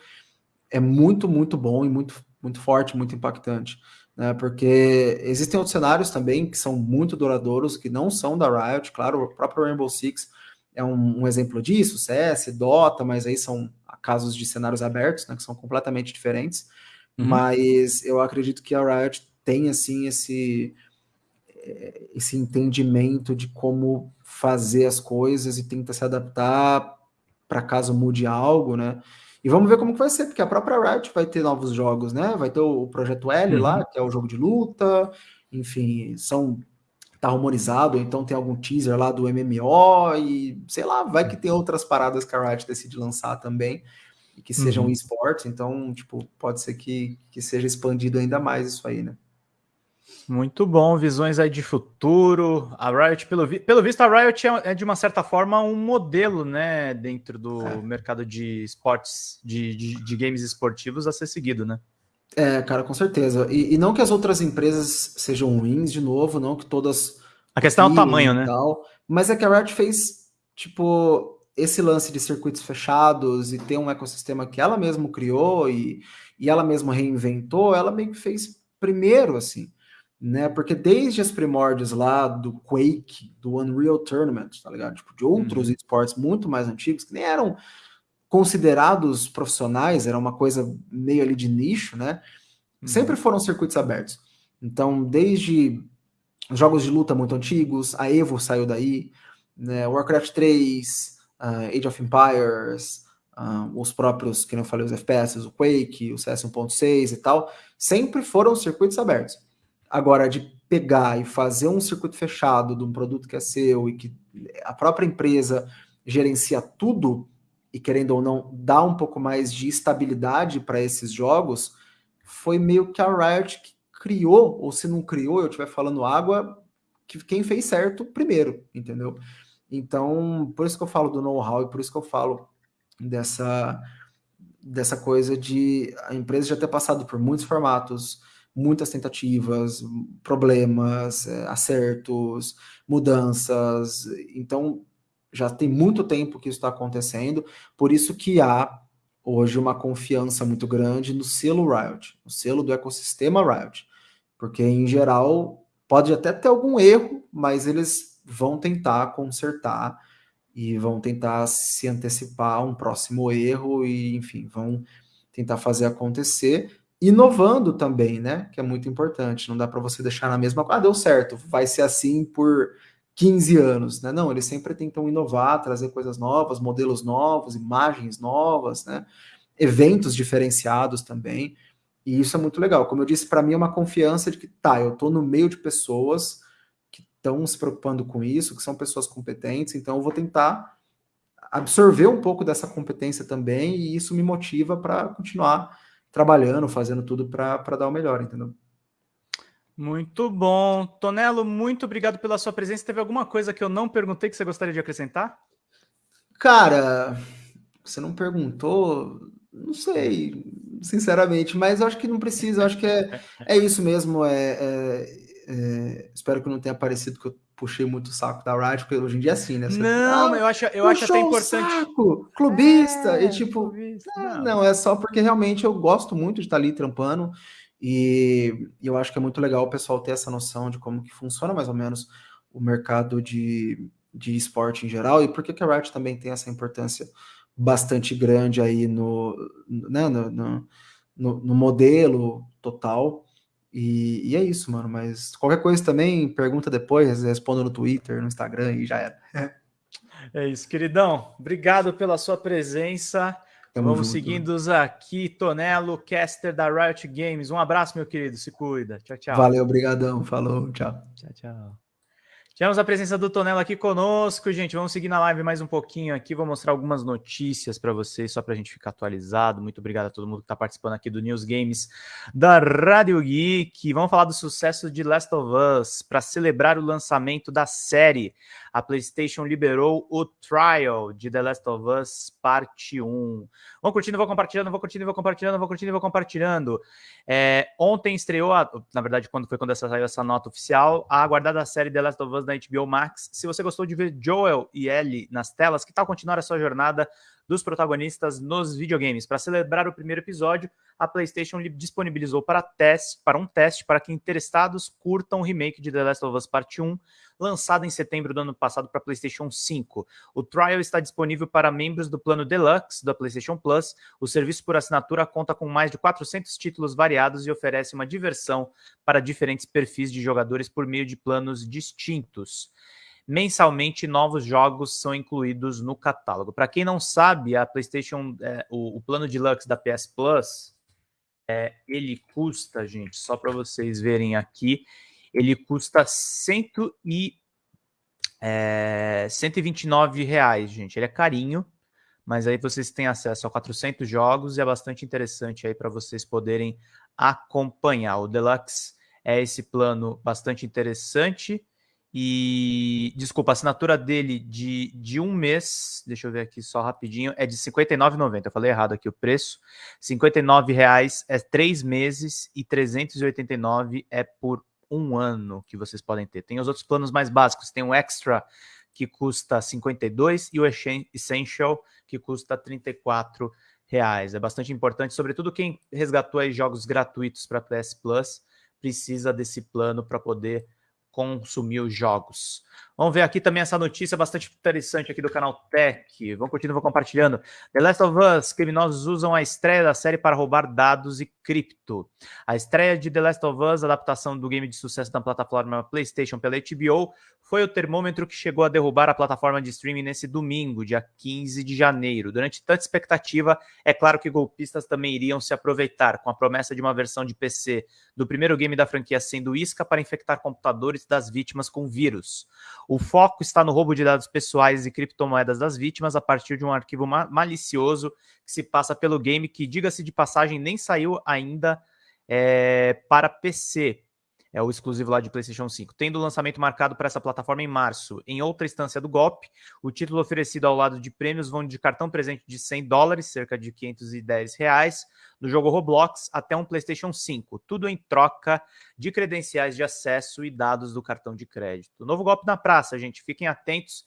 é muito, muito bom e muito muito forte, muito impactante. Né, porque existem outros cenários também que são muito duradouros, que não são da Riot, claro, o próprio Rainbow Six é um, um exemplo disso, CS, Dota, mas aí são casos de cenários abertos, né, que são completamente diferentes, uhum. mas eu acredito que a Riot tem, assim, esse, esse entendimento de como fazer as coisas e tenta se adaptar para caso mude algo, né, e vamos ver como que vai ser, porque a própria Riot vai ter novos jogos, né? Vai ter o Projeto L uhum. lá, que é o jogo de luta, enfim, são tá rumorizado, então tem algum teaser lá do MMO e sei lá, vai que tem outras paradas que a Riot decide lançar também e que sejam uhum. esportes, então, tipo, pode ser que, que seja expandido ainda mais isso aí, né? Muito bom, visões aí de futuro. A Riot, pelo, vi pelo visto, a Riot é, é, de uma certa forma um modelo, né, dentro do é. mercado de esportes, de, de, de, games esportivos a ser seguido, né? É, cara, com certeza. E, e, não que as outras empresas sejam ruins, de novo, não que todas. A questão é o tamanho, né? Tal, mas é que a Riot fez, tipo, esse lance de circuitos fechados e ter um ecossistema que ela mesma criou e, e ela mesma reinventou, ela meio que fez primeiro, assim né? Porque desde as primórdios lá do Quake, do Unreal Tournament, tá ligado? Tipo, de outros uhum. esportes muito mais antigos, que nem eram considerados profissionais, era uma coisa meio ali de nicho, né? Uhum. Sempre foram circuitos abertos. Então, desde jogos de luta muito antigos, a Evo saiu daí, né, Warcraft 3, uh, Age of Empires, uh, os próprios, que eu falei, os FPS, o Quake, o CS 1.6 e tal, sempre foram circuitos abertos. Agora, de pegar e fazer um circuito fechado de um produto que é seu e que a própria empresa gerencia tudo e querendo ou não dá um pouco mais de estabilidade para esses jogos, foi meio que a Riot que criou, ou se não criou, eu estiver falando água, que quem fez certo primeiro, entendeu? Então, por isso que eu falo do know-how e por isso que eu falo dessa, dessa coisa de a empresa já ter passado por muitos formatos, muitas tentativas, problemas, é, acertos, mudanças. Então, já tem muito tempo que isso está acontecendo, por isso que há hoje uma confiança muito grande no selo Riot, no selo do ecossistema Riot, porque em geral pode até ter algum erro, mas eles vão tentar consertar e vão tentar se antecipar a um próximo erro e, enfim, vão tentar fazer acontecer, inovando também, né? Que é muito importante. Não dá para você deixar na mesma. Ah, deu certo, vai ser assim por 15 anos, né? Não, eles sempre tentam inovar, trazer coisas novas, modelos novos, imagens novas, né? Eventos diferenciados também. E isso é muito legal. Como eu disse, para mim é uma confiança de que tá, eu estou no meio de pessoas estão se preocupando com isso, que são pessoas competentes, então eu vou tentar absorver um pouco dessa competência também, e isso me motiva para continuar trabalhando, fazendo tudo para dar o melhor, entendeu? Muito bom. Tonelo, muito obrigado pela sua presença. Teve alguma coisa que eu não perguntei que você gostaria de acrescentar? Cara, você não perguntou, não sei, sinceramente, mas eu acho que não precisa, eu acho que é, é isso mesmo, é, é é, espero que não tenha parecido que eu puxei muito o saco da Riot, porque hoje em dia é assim, né? Você, não, ah, eu acho, eu acho até importante. Saco, clubista, é, e tipo, clubista, não. não, é só porque realmente eu gosto muito de estar ali trampando. E eu acho que é muito legal o pessoal ter essa noção de como que funciona mais ou menos o mercado de, de esporte em geral e por que, que a Riot também tem essa importância bastante grande aí no, né, no, no, no modelo total. E, e, é isso, mano. Mas qualquer coisa também, pergunta depois, respondo no Twitter, no Instagram e já era. É isso, queridão. Obrigado pela sua presença. Tamo Vamos junto, seguindo aqui, Tonelo, caster da Riot Games. Um abraço, meu querido. Se cuida. Tchau, tchau. Valeu, obrigadão. Falou, tchau. Tchau, tchau. Tivemos a presença do Tonelo aqui conosco, gente. Vamos seguir na live mais um pouquinho aqui. Vou mostrar algumas notícias para vocês, só para a gente ficar atualizado. Muito obrigado a todo mundo que está participando aqui do News Games da Rádio Geek. Vamos falar do sucesso de Last of Us para celebrar o lançamento da série a PlayStation liberou o trial de The Last of Us Parte 1. Vão curtindo, vou compartilhando, vou curtindo, vou compartilhando, vou curtindo, vou compartilhando. É, ontem estreou, a, na verdade, quando foi quando essa, saiu essa nota oficial, a aguardada série The Last of Us da HBO Max. Se você gostou de ver Joel e Ellie nas telas, que tal continuar a sua jornada dos protagonistas nos videogames. Para celebrar o primeiro episódio, a PlayStation disponibilizou para, teste, para um teste para que interessados curtam o remake de The Last of Us Part 1, lançado em setembro do ano passado para PlayStation 5. O trial está disponível para membros do plano Deluxe da PlayStation Plus. O serviço por assinatura conta com mais de 400 títulos variados e oferece uma diversão para diferentes perfis de jogadores por meio de planos distintos mensalmente novos jogos são incluídos no catálogo. Para quem não sabe, a PlayStation, é, o, o, plano deluxe da PS Plus, é, ele custa, gente, só para vocês verem aqui, ele custa cento e, é, 129 reais, gente. Ele é carinho, mas aí vocês têm acesso a 400 jogos e é bastante interessante aí para vocês poderem acompanhar. O Deluxe é esse plano bastante interessante e, desculpa, a assinatura dele de, de um mês, deixa eu ver aqui só rapidinho, é de R$ 59,90. Eu falei errado aqui o preço. R$ 59,00 é três meses e R$ 389 é por um ano que vocês podem ter. Tem os outros planos mais básicos. Tem o Extra, que custa R$ 52 e o Essential, que custa 34 reais. É bastante importante, sobretudo quem resgatou aí jogos gratuitos para PS Plus, precisa desse plano para poder consumir os jogos. Vamos ver aqui também essa notícia bastante interessante aqui do canal Tech. Vamos continuar compartilhando. The Last of Us, criminosos usam a estreia da série para roubar dados e cripto. A estreia de The Last of Us, adaptação do game de sucesso da plataforma PlayStation pela HBO, foi o termômetro que chegou a derrubar a plataforma de streaming nesse domingo, dia 15 de janeiro. Durante tanta expectativa, é claro que golpistas também iriam se aproveitar, com a promessa de uma versão de PC do primeiro game da franquia sendo isca para infectar computadores das vítimas com vírus. O foco está no roubo de dados pessoais e criptomoedas das vítimas a partir de um arquivo ma malicioso que se passa pelo game, que, diga-se de passagem, nem saiu ainda é, para PC. É o exclusivo lá de PlayStation 5. Tendo o lançamento marcado para essa plataforma em março. Em outra instância do golpe, o título oferecido ao lado de prêmios vão de cartão presente de 100 dólares, cerca de 510 reais, no jogo Roblox, até um PlayStation 5. Tudo em troca de credenciais de acesso e dados do cartão de crédito. Novo golpe na praça, gente. Fiquem atentos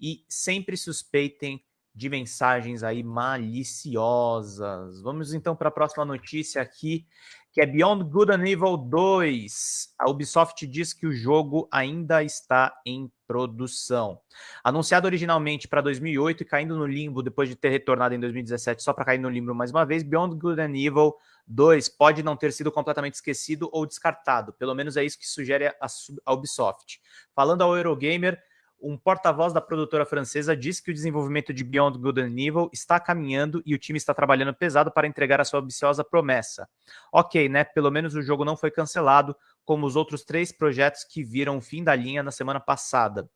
e sempre suspeitem de mensagens aí maliciosas. Vamos então para a próxima notícia aqui, que é Beyond Good and Evil 2. A Ubisoft diz que o jogo ainda está em produção. Anunciado originalmente para 2008 e caindo no limbo depois de ter retornado em 2017 só para cair no limbo mais uma vez, Beyond Good and Evil 2 pode não ter sido completamente esquecido ou descartado. Pelo menos é isso que sugere a Ubisoft. Falando ao Eurogamer, um porta-voz da produtora francesa disse que o desenvolvimento de Beyond Good and Evil está caminhando e o time está trabalhando pesado para entregar a sua ambiciosa promessa. Ok, né? Pelo menos o jogo não foi cancelado, como os outros três projetos que viram o fim da linha na semana passada.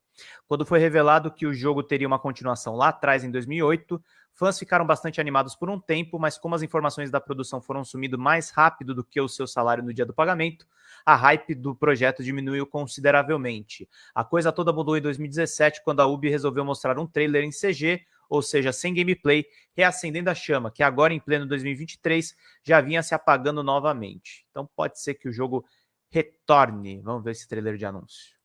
Quando foi revelado que o jogo teria uma continuação lá atrás, em 2008, Fãs ficaram bastante animados por um tempo, mas como as informações da produção foram sumindo mais rápido do que o seu salário no dia do pagamento, a hype do projeto diminuiu consideravelmente. A coisa toda mudou em 2017, quando a Ubi resolveu mostrar um trailer em CG, ou seja, sem gameplay, reacendendo a chama, que agora em pleno 2023 já vinha se apagando novamente. Então pode ser que o jogo retorne. Vamos ver esse trailer de anúncio.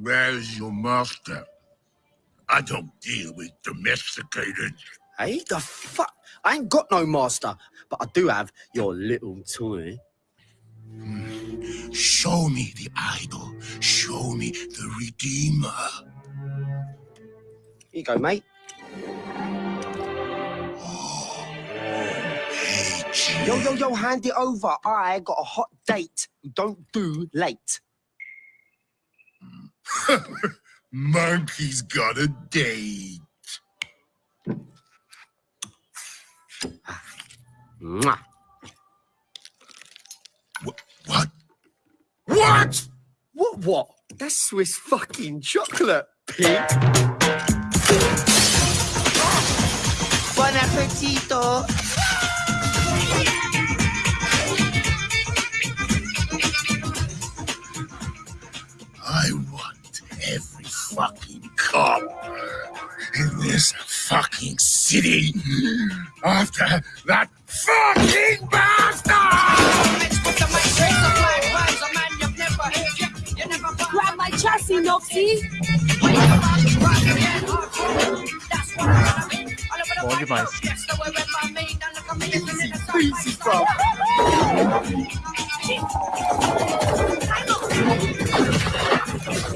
Where's your master? I don't deal with domesticated. Hey, the fuck? I ain't got no master, but I do have your little toy. Hmm. Show me the idol. Show me the Redeemer. Here you go, mate. Yo, yo, yo, hand it over. I got a hot date. Don't do late. Monkey's got a date. Mwah. What? What? What? What, what? That's Swiss fucking chocolate, pig. Bon appetito. Fucking cop in this fucking city after that fucking bastard! Grab my chassis! Bom demais. Easy,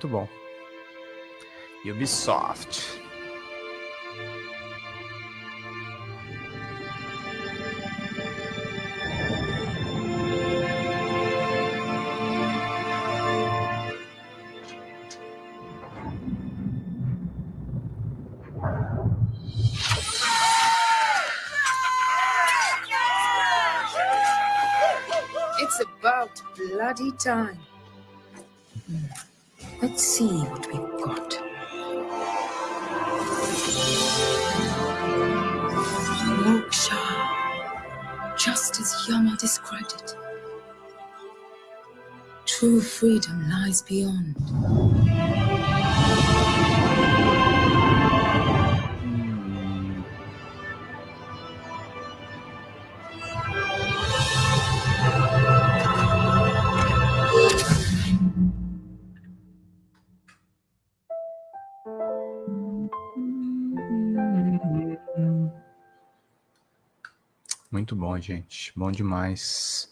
muito bom. Ubisoft. It's about bloody time. Freedom lies beyond. Muito bom, gente. Bom demais.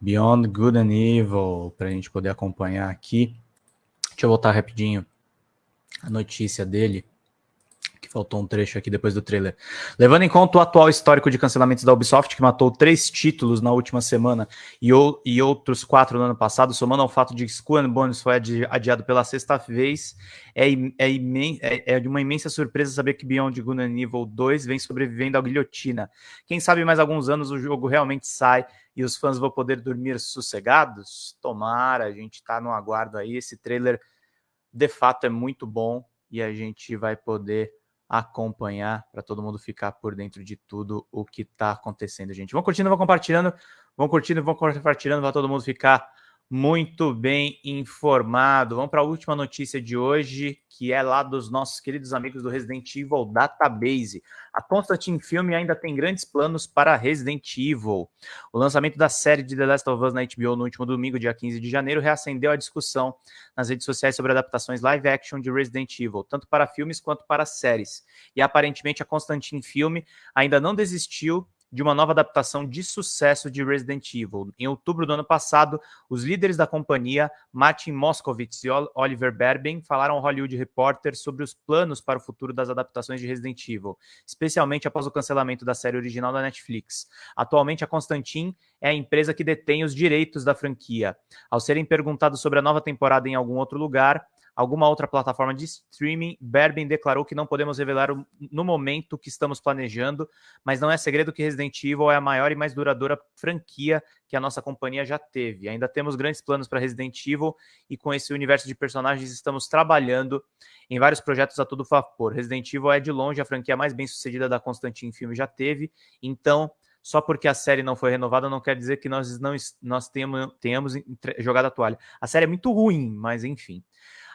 Beyond Good and Evil, para a gente poder acompanhar aqui. Deixa eu voltar rapidinho a notícia dele, faltou um trecho aqui depois do trailer. Levando em conta o atual histórico de cancelamentos da Ubisoft, que matou três títulos na última semana e, ou, e outros quatro no ano passado, somando ao fato de que Skull Bones foi adi adiado pela sexta vez, é, é, é, é, de uma imensa surpresa saber que Beyond Good and Evil 2 vem sobrevivendo à guilhotina. Quem sabe mais alguns anos o jogo realmente sai e os fãs vão poder dormir sossegados? Tomara, a gente está no aguardo aí. Esse trailer de fato é muito bom e a gente vai poder acompanhar para todo mundo ficar por dentro de tudo o que está acontecendo, gente. Vão curtindo, vão compartilhando, vão curtindo, vão compartilhando, vai todo mundo ficar muito bem informado. Vamos para a última notícia de hoje, que é lá dos nossos queridos amigos do Resident Evil Database. A Constantine Film ainda tem grandes planos para Resident Evil. O lançamento da série de The Last of Us na HBO no último domingo, dia 15 de janeiro, reacendeu a discussão nas redes sociais sobre adaptações live action de Resident Evil, tanto para filmes quanto para séries. E aparentemente a Constantine Film ainda não desistiu de uma nova adaptação de sucesso de Resident Evil. Em outubro do ano passado, os líderes da companhia, Martin Moskovitz e Oliver Berben, falaram ao Hollywood Reporter sobre os planos para o futuro das adaptações de Resident Evil, especialmente após o cancelamento da série original da Netflix. Atualmente, a Constantin é a empresa que detém os direitos da franquia. Ao serem perguntados sobre a nova temporada em algum outro lugar, alguma outra plataforma de streaming, Berben declarou que não podemos revelar no momento que estamos planejando, mas não é segredo que Resident Evil é a maior e mais duradoura franquia que a nossa companhia já teve. Ainda temos grandes planos para Resident Evil e com esse universo de personagens estamos trabalhando em vários projetos a todo vapor. Resident Evil é de longe a franquia mais bem sucedida da Constantine Filme já teve, então só porque a série não foi renovada não quer dizer que nós não nós tenhamos, tenhamos jogado a toalha. A série é muito ruim, mas enfim.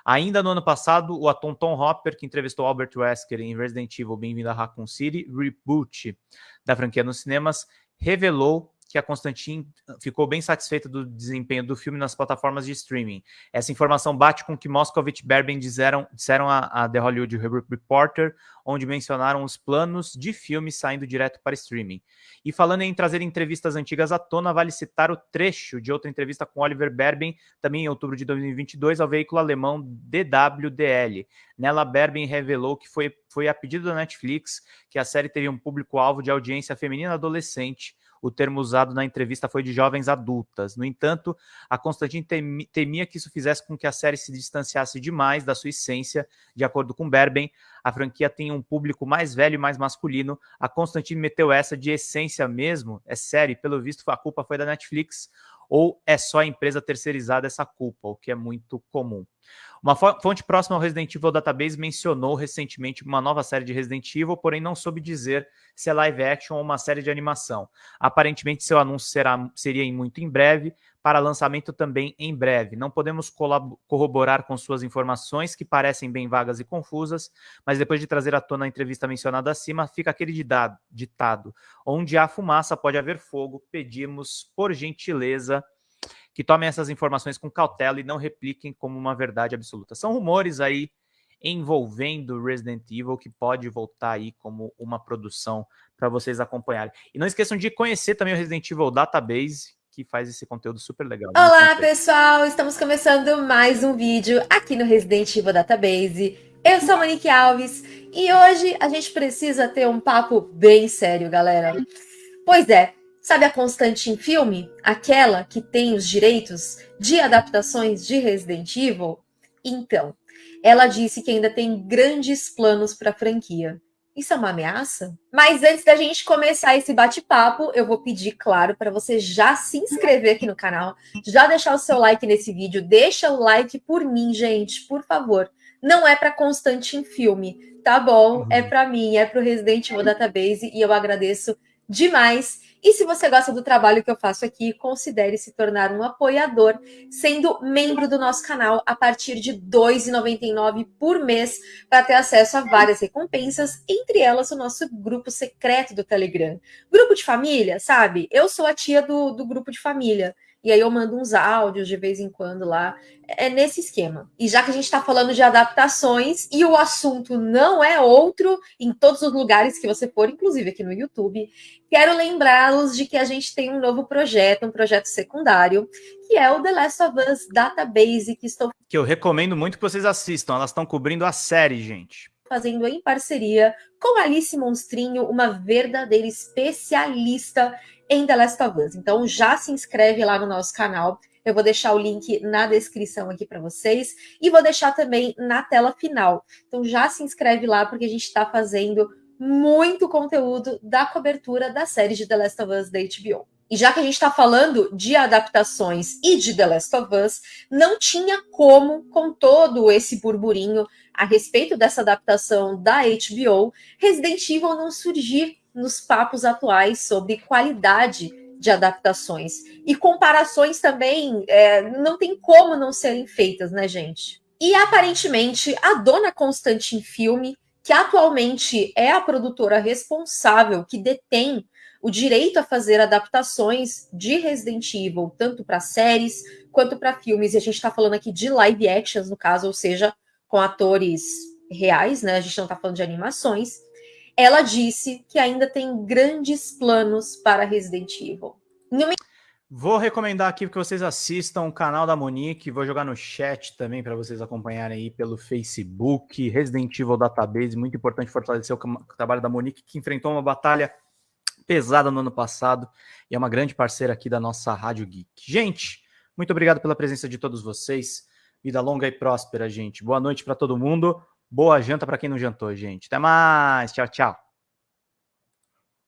Ainda no ano passado, o ator Tom Hopper, que entrevistou Albert Wesker em Resident Evil Bem-vindo a Raccoon City, reboot da franquia nos cinemas, revelou que a Constantin ficou bem satisfeita do desempenho do filme nas plataformas de streaming. Essa informação bate com o que Moscovitch e Berben disseram, disseram a, a, The Hollywood Reporter, onde mencionaram os planos de filme saindo direto para streaming. E falando em trazer entrevistas antigas à tona, vale citar o trecho de outra entrevista com Oliver Berben, também em outubro de 2022, ao veículo alemão DWDL. Nela, Berben revelou que foi, foi a pedido da Netflix que a série teria um público-alvo de audiência feminina adolescente, o termo usado na entrevista foi de jovens adultas. No entanto, a Constantine temia que isso fizesse com que a série se distanciasse demais da sua essência. De acordo com Berben, a franquia tem um público mais velho e mais masculino. A Constantine meteu essa de essência mesmo. É sério, pelo visto a culpa foi da Netflix ou é só a empresa terceirizada essa culpa, o que é muito comum. Uma fonte próxima ao Resident Evil Database mencionou recentemente uma nova série de Resident Evil, porém não soube dizer se é live action ou uma série de animação. Aparentemente, seu anúncio será, seria muito em breve, para lançamento também em breve. Não podemos corroborar com suas informações, que parecem bem vagas e confusas, mas depois de trazer à tona a entrevista mencionada acima, fica aquele ditado: onde há fumaça pode haver fogo. Pedimos, por gentileza, que tomem essas informações com cautela e não repliquem como uma verdade absoluta. São rumores aí envolvendo Resident Evil que pode voltar aí como uma produção para vocês acompanharem. E não esqueçam de conhecer também o Resident Evil Database, que faz esse conteúdo super legal. Olá, pessoal! Estamos começando mais um vídeo aqui no Resident Evil Database. Eu sou a Monique Alves e hoje a gente precisa ter um papo bem sério, galera. Pois é, Sabe a Constantine Filme? Aquela que tem os direitos de adaptações de Resident Evil? Então, ela disse que ainda tem grandes planos para a franquia. Isso é uma ameaça? Mas antes da gente começar esse bate-papo, eu vou pedir, claro, para você já se inscrever aqui no canal, já deixar o seu like nesse vídeo, deixa o like por mim, gente, por favor. Não é para Constantin Filme, tá bom? É para mim, é para o Resident Evil Database e eu agradeço demais. E se você gosta do trabalho que eu faço aqui, considere se tornar um apoiador, sendo membro do nosso canal a partir de R$ 2,99 por mês, para ter acesso a várias recompensas, entre elas o nosso grupo secreto do Telegram. Grupo de família, sabe? Eu sou a tia do, do grupo de família. E aí eu mando uns áudios de vez em quando lá. É nesse esquema. E já que a gente está falando de adaptações e o assunto não é outro em todos os lugares que você for, inclusive aqui no YouTube, quero lembrá-los de que a gente tem um novo projeto, um projeto secundário, que é o The Last of Us Database, que estou que eu recomendo muito que vocês assistam. Elas estão cobrindo a série, gente fazendo em parceria com Alice Monstrinho, uma verdadeira especialista em The Last of Us. Então já se inscreve lá no nosso canal. Eu vou deixar o link na descrição aqui para vocês e vou deixar também na tela final. Então já se inscreve lá porque a gente está fazendo muito conteúdo da cobertura da série de The Last of Us da HBO. E já que a gente está falando de adaptações e de The Last of Us, não tinha como, com todo esse burburinho a respeito dessa adaptação da HBO, Resident Evil não surgir nos papos atuais sobre qualidade de adaptações. E comparações também é, não tem como não serem feitas, né, gente? E aparentemente a dona Constantin Filme, que atualmente é a produtora responsável que detém o direito a fazer adaptações de Resident Evil, tanto para séries quanto para filmes, e a gente está falando aqui de live actions, no caso, ou seja, com atores reais, né? A gente não está falando de animações ela disse que ainda tem grandes planos para Resident Evil. Vou recomendar aqui que vocês assistam o canal da Monique, vou jogar no chat também para vocês acompanharem aí pelo Facebook, Resident Evil Database, muito importante fortalecer o trabalho da Monique, que enfrentou uma batalha pesada no ano passado e é uma grande parceira aqui da nossa Rádio Geek. Gente, muito obrigado pela presença de todos vocês, vida longa e próspera, gente. Boa noite para todo mundo. Boa janta para quem não jantou, gente. Até mais. Tchau, tchau.